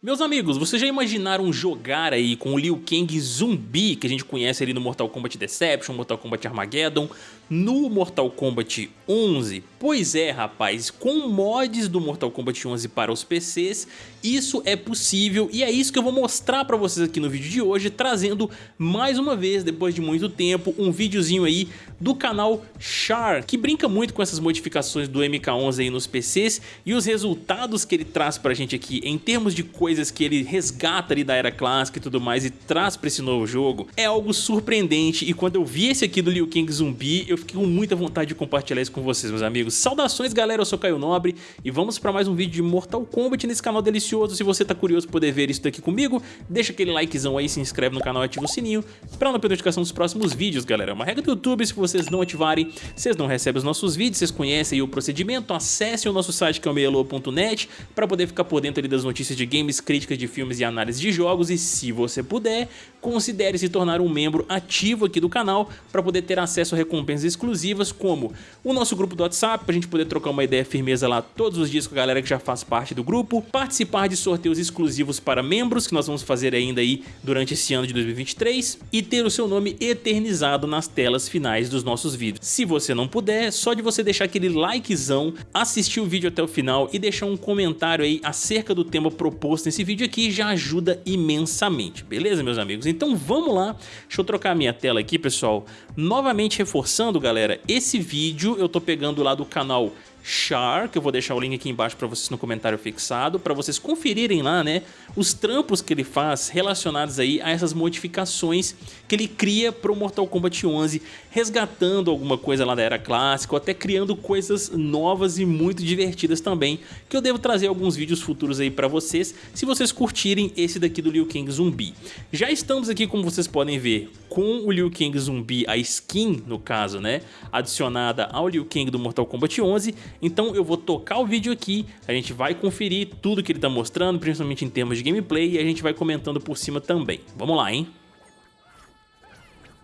Meus amigos, vocês já imaginaram jogar aí com o Liu Kang zumbi que a gente conhece ali no Mortal Kombat Deception, Mortal Kombat Armageddon, no Mortal Kombat 11? Pois é, rapaz, com mods do Mortal Kombat 11 para os PCs, isso é possível e é isso que eu vou mostrar para vocês aqui no vídeo de hoje, trazendo mais uma vez, depois de muito tempo, um videozinho aí do canal Char, que brinca muito com essas modificações do MK11 aí nos PCs e os resultados que ele traz pra gente aqui em termos de coisas que ele resgata ali da era clássica e tudo mais e traz pra esse novo jogo é algo surpreendente e quando eu vi esse aqui do Liu Kang Zumbi eu fiquei com muita vontade de compartilhar isso com vocês meus amigos. Saudações galera, eu sou Caio Nobre e vamos pra mais um vídeo de Mortal Kombat nesse canal delicioso. Se você tá curioso poder ver isso daqui comigo, deixa aquele likezão aí, se inscreve no canal e ativa o sininho pra não perder notificação dos próximos vídeos galera. É uma regra do YouTube, se vocês não ativarem, vocês não recebem os nossos vídeos, vocês conhecem o procedimento, acessem o nosso site que é o meialô.net pra poder ficar por dentro ali das notícias de games críticas de filmes e análise de jogos e se você puder, considere se tornar um membro ativo aqui do canal para poder ter acesso a recompensas exclusivas como o nosso grupo do WhatsApp para a gente poder trocar uma ideia firmeza lá todos os dias com a galera que já faz parte do grupo, participar de sorteios exclusivos para membros que nós vamos fazer ainda aí durante esse ano de 2023 e ter o seu nome eternizado nas telas finais dos nossos vídeos. Se você não puder, só de você deixar aquele likezão, assistir o vídeo até o final e deixar um comentário aí acerca do tema proposto nesse vídeo aqui já ajuda imensamente, beleza meus amigos? Então vamos lá, deixa eu trocar minha tela aqui pessoal, novamente reforçando galera, esse vídeo eu tô pegando lá do canal Char, que eu vou deixar o link aqui embaixo para vocês no comentário fixado, para vocês conferirem lá, né, os trampos que ele faz relacionados aí a essas modificações que ele cria para o Mortal Kombat 11, resgatando alguma coisa lá da era clássica, ou até criando coisas novas e muito divertidas também, que eu devo trazer alguns vídeos futuros aí para vocês, se vocês curtirem esse daqui do Liu Kang Zumbi. Já estamos aqui, como vocês podem ver, com o Liu Kang Zumbi, a skin, no caso, né, adicionada ao Liu Kang do Mortal Kombat 11, então eu vou tocar o vídeo aqui, a gente vai conferir tudo que ele está mostrando, principalmente em termos de gameplay, e a gente vai comentando por cima também. Vamos lá, hein?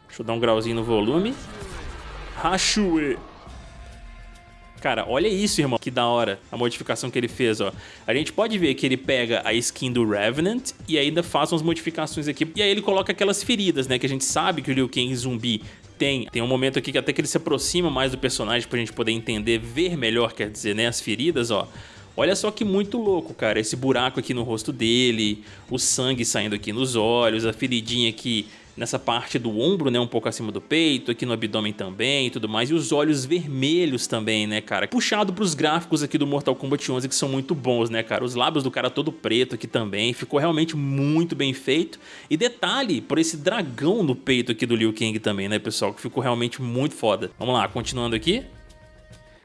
Deixa eu dar um grauzinho no volume. Hashue. Cara, olha isso, irmão, que da hora a modificação que ele fez, ó. A gente pode ver que ele pega a skin do Revenant e ainda faz umas modificações aqui. E aí ele coloca aquelas feridas, né, que a gente sabe que o Liu Kang zumbi tem. Tem um momento aqui que até que ele se aproxima mais do personagem pra gente poder entender, ver melhor, quer dizer, né, as feridas, ó. Olha só que muito louco, cara, esse buraco aqui no rosto dele, o sangue saindo aqui nos olhos, a feridinha aqui nessa parte do ombro, né, um pouco acima do peito, aqui no abdômen também e tudo mais, e os olhos vermelhos também, né, cara, puxado pros gráficos aqui do Mortal Kombat 11 que são muito bons, né, cara, os lábios do cara todo preto aqui também, ficou realmente muito bem feito, e detalhe, por esse dragão no peito aqui do Liu Kang também, né, pessoal, que ficou realmente muito foda. Vamos lá, continuando aqui.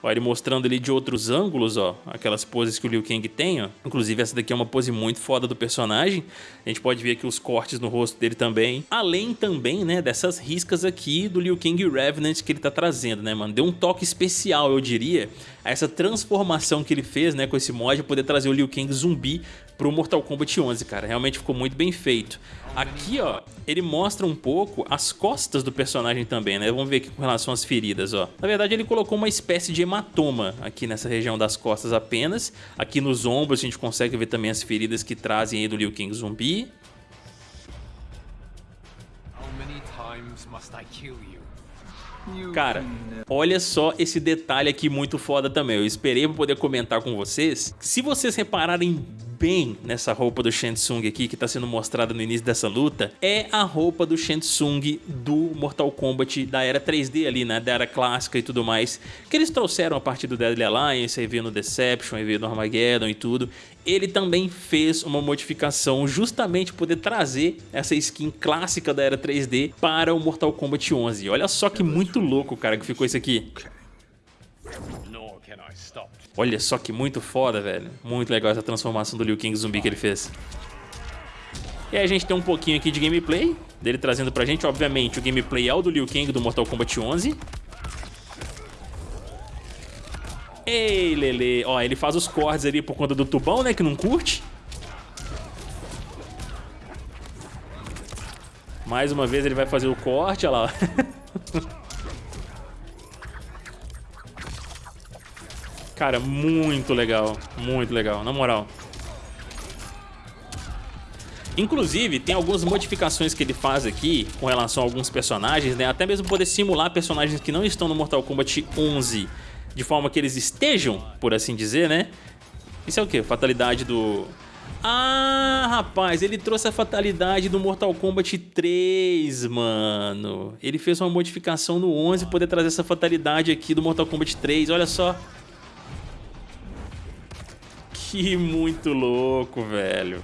Ó, ele mostrando ele de outros ângulos, ó, aquelas poses que o Liu Kang tem, ó. Inclusive essa daqui é uma pose muito foda do personagem. A gente pode ver aqui os cortes no rosto dele também. Além também, né, dessas riscas aqui do Liu Kang Revenant que ele tá trazendo, né, mano? Deu um toque especial, eu diria, a essa transformação que ele fez, né, com esse mod, poder trazer o Liu Kang zumbi pro Mortal Kombat 11, cara. Realmente ficou muito bem feito. Aqui, ó, ele mostra um pouco as costas do personagem também, né? Vamos ver aqui com relação às feridas, ó. Na verdade, ele colocou uma espécie de hematoma aqui nessa região das costas apenas. Aqui nos ombros a gente consegue ver também as feridas que trazem aí do Liu Kang zumbi. Cara, olha só esse detalhe aqui muito foda também. Eu esperei pra poder comentar com vocês. Se vocês repararem bem nessa roupa do Shang aqui que está sendo mostrada no início dessa luta é a roupa do Shang do Mortal Kombat da era 3D ali, né, da era clássica e tudo mais, que eles trouxeram a partir do Deadly Alliance, aí veio no Deception, aí veio no Armageddon e tudo. Ele também fez uma modificação justamente poder trazer essa skin clássica da era 3D para o Mortal Kombat 11. Olha só que muito louco, cara, que ficou isso aqui. Olha só que muito foda, velho. Muito legal essa transformação do Liu Kang zumbi que ele fez. E aí a gente tem um pouquinho aqui de gameplay, dele trazendo pra gente, obviamente, o gameplay é o do Liu Kang do Mortal Kombat 11. Ei, Lele. Ó, ele faz os cortes ali por conta do tubão, né, que não curte. Mais uma vez ele vai fazer o corte, olha lá. Cara, muito legal. Muito legal, na moral. Inclusive, tem algumas modificações que ele faz aqui com relação a alguns personagens, né? Até mesmo poder simular personagens que não estão no Mortal Kombat 11 de forma que eles estejam, por assim dizer, né? Isso é o que? Fatalidade do... Ah, rapaz, ele trouxe a fatalidade do Mortal Kombat 3, mano. Ele fez uma modificação no 11 poder trazer essa fatalidade aqui do Mortal Kombat 3, olha só. Que muito louco, velho.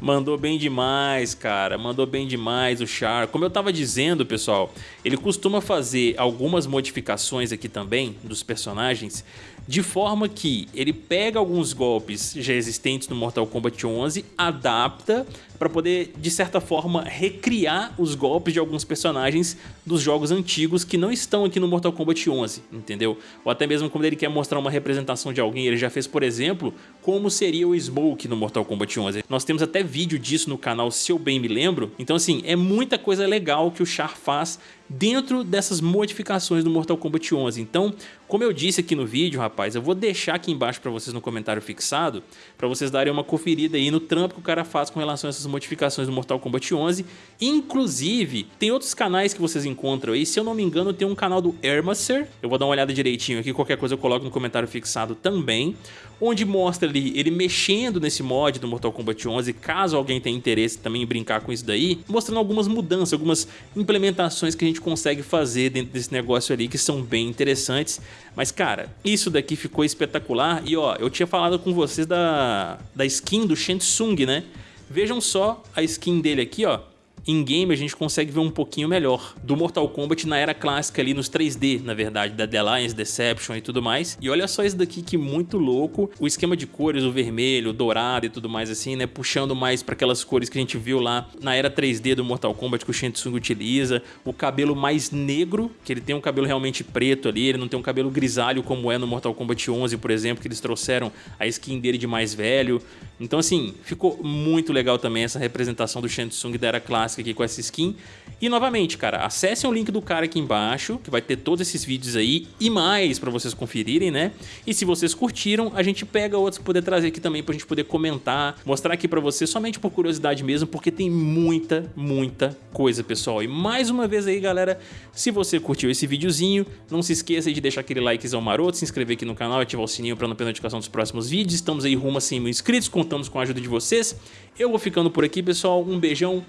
Mandou bem demais, cara. Mandou bem demais o Char. Como eu tava dizendo, pessoal, ele costuma fazer algumas modificações aqui também dos personagens de forma que ele pega alguns golpes já existentes no Mortal Kombat 11, adapta para poder, de certa forma, recriar os golpes de alguns personagens dos jogos antigos que não estão aqui no Mortal Kombat 11, entendeu? Ou até mesmo quando ele quer mostrar uma representação de alguém, ele já fez, por exemplo, como seria o Smoke no Mortal Kombat 11. Nós temos até vídeo disso no canal, se eu bem me lembro. Então, assim, é muita coisa legal que o Char faz dentro dessas modificações do Mortal Kombat 11. Então, como eu disse aqui no vídeo, rapaz, eu vou deixar aqui embaixo para vocês no comentário fixado, para vocês darem uma conferida aí no trampo que o cara faz com relação a essas modificações do Mortal Kombat 11. Inclusive, tem outros canais que vocês encontram aí, se eu não me engano tem um canal do Ermaser, eu vou dar uma olhada direitinho aqui, qualquer coisa eu coloco no comentário fixado também, onde mostra ali ele mexendo nesse mod do Mortal Kombat 11, caso alguém tenha interesse também em brincar com isso daí, mostrando algumas mudanças, algumas implementações que a gente gente consegue fazer dentro desse negócio ali que são bem interessantes. Mas, cara, isso daqui ficou espetacular. E, ó, eu tinha falado com vocês da, da skin do Shensung, né? Vejam só a skin dele aqui, ó em game a gente consegue ver um pouquinho melhor do Mortal Kombat na era clássica ali nos 3D, na verdade, da The Alliance, Deception e tudo mais. E olha só isso daqui que muito louco, o esquema de cores, o vermelho, o dourado e tudo mais assim, né, puxando mais para aquelas cores que a gente viu lá na era 3D do Mortal Kombat que o Shang utiliza, o cabelo mais negro, que ele tem um cabelo realmente preto ali, ele não tem um cabelo grisalho como é no Mortal Kombat 11, por exemplo, que eles trouxeram a skin dele de mais velho. Então assim, ficou muito legal também essa representação do Shang da era clássica aqui com essa skin. E novamente, cara, acessem o link do cara aqui embaixo, que vai ter todos esses vídeos aí e mais pra vocês conferirem, né? E se vocês curtiram, a gente pega outros pra poder trazer aqui também pra gente poder comentar, mostrar aqui pra vocês somente por curiosidade mesmo, porque tem muita, muita coisa, pessoal. E mais uma vez aí, galera, se você curtiu esse videozinho, não se esqueça de deixar aquele likezão maroto, se inscrever aqui no canal, ativar o sininho pra não perder notificação dos próximos vídeos. Estamos aí rumo a 100 mil inscritos, contamos com a ajuda de vocês. Eu vou ficando por aqui, pessoal. Um beijão,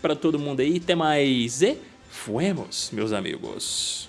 para todo mundo aí. Até mais e fuemos, meus amigos.